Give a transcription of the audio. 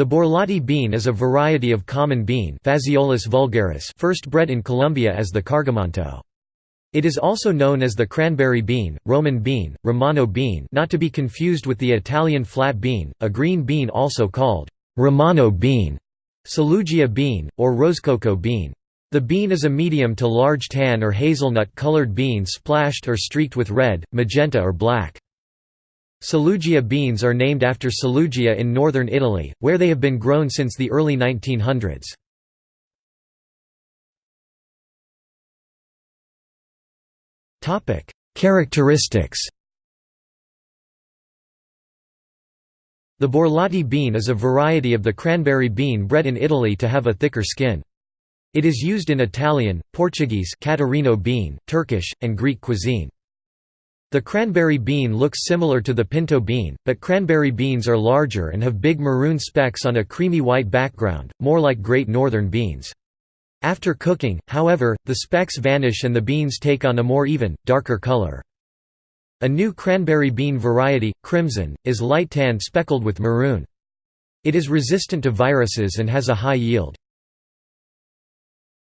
The borlotti bean is a variety of common bean Phaseolus vulgaris first bred in Colombia as the cargamanto. It is also known as the cranberry bean, Roman bean, Romano bean not to be confused with the Italian flat bean, a green bean also called Romano bean, Saluggia bean, or rosecoco bean. The bean is a medium to large tan or hazelnut-colored bean splashed or streaked with red, magenta or black. Saluggia beans are named after Saluggia in northern Italy, where they have been grown since the early 1900s. Characteristics The borlotti bean is a variety of the cranberry bean bred in Italy to have a thicker skin. It is used in Italian, Portuguese Catarino bean, Turkish, and Greek cuisine. The cranberry bean looks similar to the pinto bean, but cranberry beans are larger and have big maroon specks on a creamy white background, more like Great Northern beans. After cooking, however, the specks vanish and the beans take on a more even, darker color. A new cranberry bean variety, Crimson, is light tan speckled with maroon. It is resistant to viruses and has a high yield.